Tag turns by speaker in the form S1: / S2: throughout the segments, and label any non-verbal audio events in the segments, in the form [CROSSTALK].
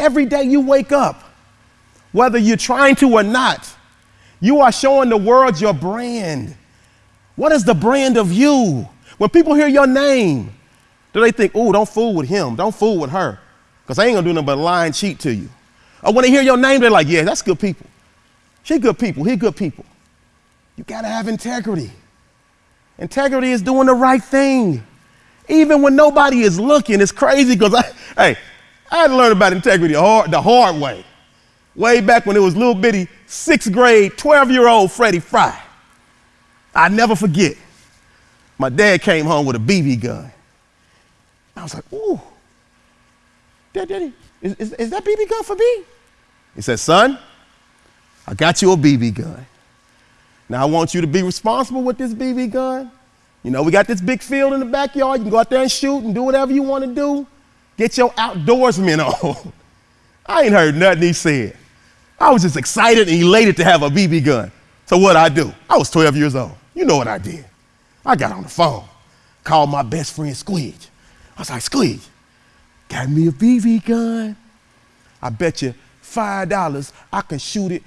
S1: Every day you wake up, whether you're trying to or not, you are showing the world your brand. What is the brand of you? When people hear your name, do they think, oh, don't fool with him, don't fool with her, because I ain't gonna do nothing but lie and cheat to you? Or when they hear your name, they're like, yeah, that's good people. She good people, he good people. You gotta have integrity. Integrity is doing the right thing. Even when nobody is looking, it's crazy because I, hey, I had to learn about integrity the hard, the hard way. Way back when it was little bitty sixth grade, 12 year old Freddie Fry. I never forget. My dad came home with a BB gun. I was like, ooh, Dad, Daddy, is, is, is that BB gun for me? He said, son, I got you a BB gun. Now I want you to be responsible with this BB gun. You know, we got this big field in the backyard. You can go out there and shoot and do whatever you want to do. Get your outdoorsmen on. [LAUGHS] I ain't heard nothing he said. I was just excited and elated to have a BB gun. So what I do? I was 12 years old. You know what I did? I got on the phone, called my best friend Squidge. I was like, Squidge, got me a BB gun. I bet you $5 I can shoot it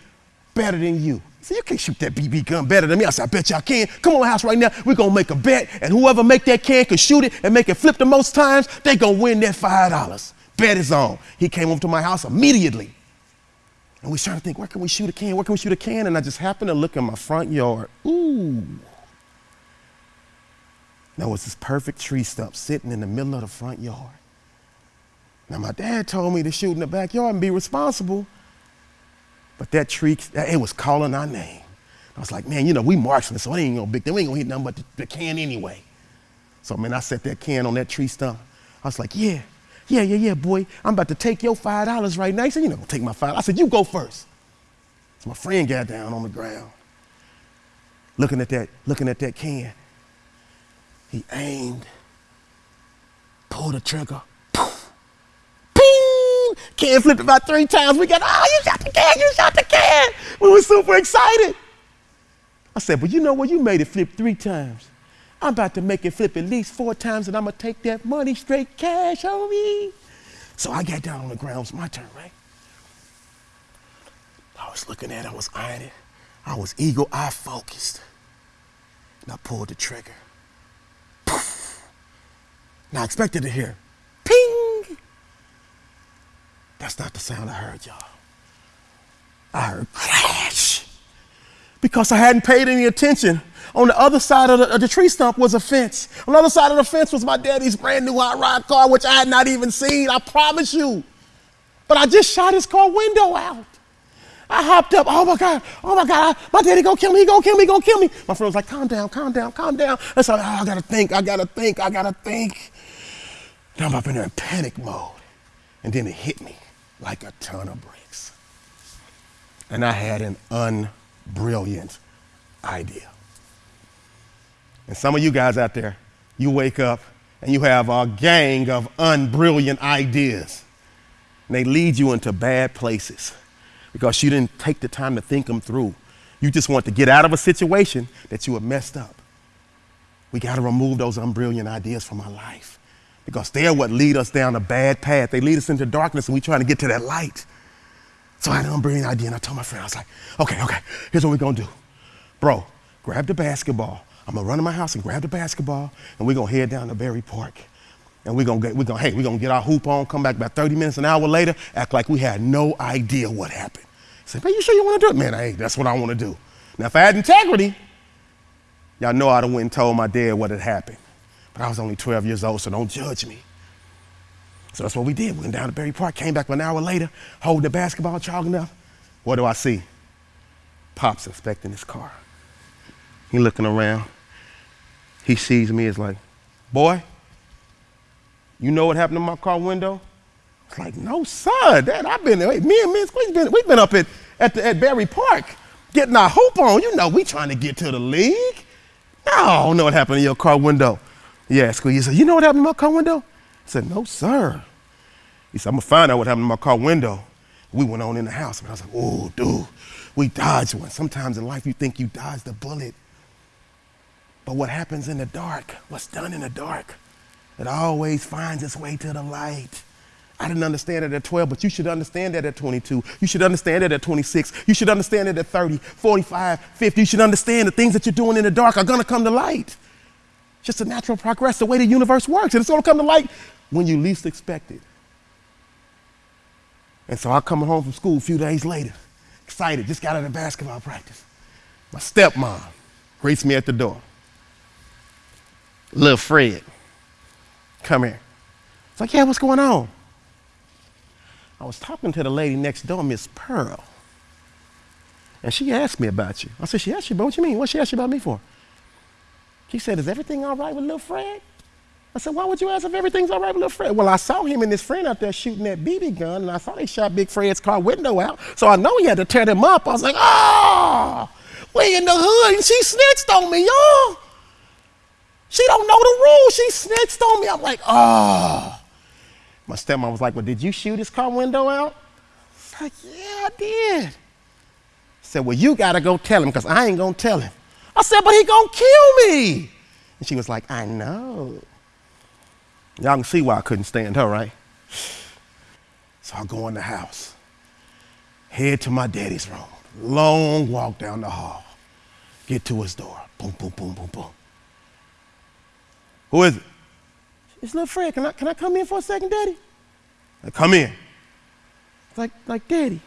S1: better than you. Said, you can't shoot that BB gun better than me. I said, I bet I can. Come on my house right now. We're going to make a bet. And whoever make that can can shoot it and make it flip the most times, they going to win that $5. Bet is on. He came over to my house immediately. And we started to think, where can we shoot a can? Where can we shoot a can? And I just happened to look in my front yard. Ooh. There was this perfect tree stump sitting in the middle of the front yard. Now, my dad told me to shoot in the backyard and be responsible, but that tree, it was calling our name. I was like, man, you know, we marksmen, so it ain't no big. We ain't gonna hit nothing but the, the can anyway. So, man, I set that can on that tree stump. I was like, yeah, yeah, yeah, yeah, boy. I'm about to take your $5 right now. He said, You're not going to take my 5 I said, You go first. So my friend got down on the ground, looking at that, looking at that can. He aimed, pulled the trigger! Can flipped about three times. We got, oh, you shot the can, you shot the can. We were super excited. I said, but you know what? You made it flip three times. I'm about to make it flip at least four times and I'm gonna take that money straight cash homie. So I got down on the ground. It's my turn, right? I was looking at it, I was eyeing it. I was eagle eye focused. And I pulled the trigger. Poof. Now I expected to hear ping. That's not the sound I heard, y'all. I heard crash because I hadn't paid any attention on the other side of the, of the, tree stump was a fence. On the other side of the fence was my daddy's brand new hot rod car, which I had not even seen, I promise you. But I just shot his car window out. I hopped up, oh my God, oh my God, my daddy gonna kill me, he gonna kill me, he gonna kill me. My friend was like, calm down, calm down, calm down. I said, oh, I gotta think, I gotta think, I gotta think. And I'm up in there in panic mode. And then it hit me like a ton of bricks. And I had an unbrilliant idea. And some of you guys out there, you wake up and you have a gang of unbrilliant ideas. And they lead you into bad places because you didn't take the time to think them through. You just want to get out of a situation that you have messed up. We got to remove those unbrilliant ideas from our life because they're what lead us down a bad path. They lead us into darkness and we're trying to get to that light. So I had an unbrilliant idea and I told my friend, I was like, okay, okay, here's what we're to do. Bro, grab the basketball I'm gonna run to my house and grab the basketball, and we're gonna head down to Berry Park. And we're gonna get, we're gonna, hey, we're gonna get our hoop on, come back about 30 minutes, an hour later, act like we had no idea what happened. Say, man, you sure you wanna do it? Man, hey, that's what I wanna do. Now, if I had integrity, y'all know I'd have went and told my dad what had happened. But I was only 12 years old, so don't judge me. So that's what we did. We went down to Berry Park, came back an hour later, holding the basketball, jogging up. What do I see? Pop's inspecting his car. He looking around. He sees me as like, boy, you know what happened to my car window? It's like, no, sir. Dad, I've been, there. me and Miss Squeeze been, we've been up at, at, the, at Berry Park getting our hoop on. You know, we trying to get to the league. No, I don't know what happened to your car window. Yeah, he said, you know what happened to my car window? I said, no, sir. He said, I'm gonna find out what happened to my car window. We went on in the house, and I was like, oh, dude, we dodged one. Sometimes in life you think you dodged a bullet, but what happens in the dark, what's done in the dark, it always finds its way to the light. I didn't understand it at 12, but you should understand that at 22. You should understand it at 26. You should understand it at 30, 45, 50. You should understand the things that you're doing in the dark are going to come to light. Just a natural progress, the way the universe works. And it's going to come to light when you least expect it. And so I come home from school a few days later, excited, just got out of basketball practice. My stepmom greets me at the door. Little Fred, come here. It's like, yeah, what's going on? I was talking to the lady next door, Miss Pearl. And she asked me about you. I said, she asked you, but what you mean? What she asked you about me for? She said, is everything all right with little Fred? I said, why would you ask if everything's all right with little Fred? Well, I saw him and his friend out there shooting that BB gun, and I saw they shot Big Fred's car window out. So I know he had to tear them up. I was like, oh, we in the hood, and she snitched on me, y'all. She don't know the rules. She snitched on me. I'm like, oh. My stepmom was like, well, did you shoot his car window out? I was like, yeah, I did. I said, well, you got to go tell him because I ain't going to tell him. I said, but he to kill me. And she was like, I know. Y'all can see why I couldn't stand her, right? So I go in the house, head to my daddy's room, long walk down the hall, get to his door, boom, boom, boom, boom, boom. Who is it? It's little Fred. Can I, can I come in for a second, daddy? I come in. Like, like, daddy,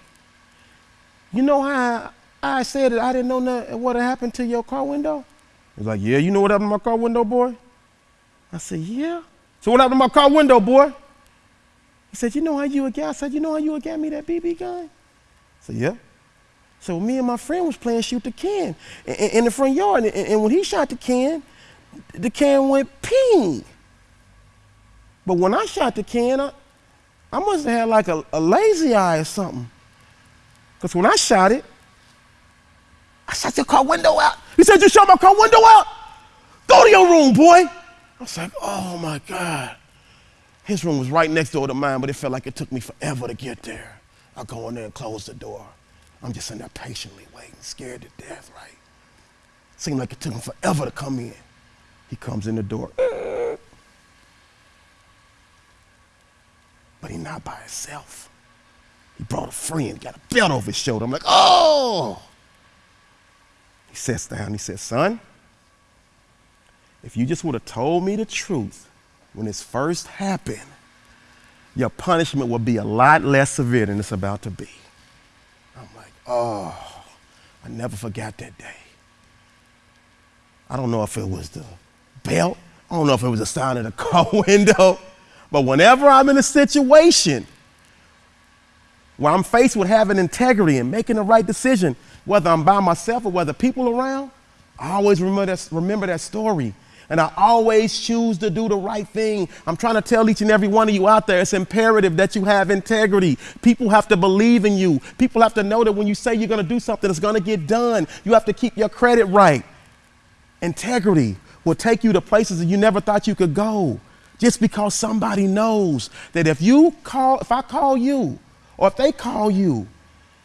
S1: you know how I, said that I didn't know nothing, what happened to your car window? He's like, yeah, you know what happened to my car window, boy? I said, yeah. So what happened to my car window, boy? He said, you know how you get, I said, you know how you get me that BB gun? I said, yeah. So me and my friend was playing shoot the can in, in the front yard. And, and, when he shot the can, the can went ping. But when I shot the can, I, I must have had like a, a lazy eye or something. Because when I shot it, I shut your car window out. He said, you shut my car window out? Go to your room, boy. I was like, oh my God. His room was right next door to mine, but it felt like it took me forever to get there. I go in there and close the door. I'm just in there patiently waiting, scared to death, right? Seemed like it took him forever to come in. He comes in the door. But he's not by himself. He brought a friend, got a belt over his shoulder. I'm like, oh! He sits down, he says, son, if you just would have told me the truth when this first happened, your punishment would be a lot less severe than it's about to be. I'm like, oh, I never forgot that day. I don't know if it was the belt, I don't know if it was the sound of the [LAUGHS] car window, but whenever I'm in a situation where I'm faced with having integrity and making the right decision, whether I'm by myself or whether people around, I always remember that, remember that story and I always choose to do the right thing. I'm trying to tell each and every one of you out there it's imperative that you have integrity. People have to believe in you. People have to know that when you say you're going to do something, it's going to get done. You have to keep your credit right. Integrity will take you to places that you never thought you could go just because somebody knows that if you call, if I call you or if they call you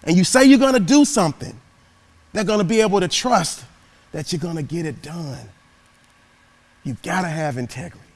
S1: and you say you're going to do something, they're going to be able to trust that you're going to get it done. You've got to have integrity.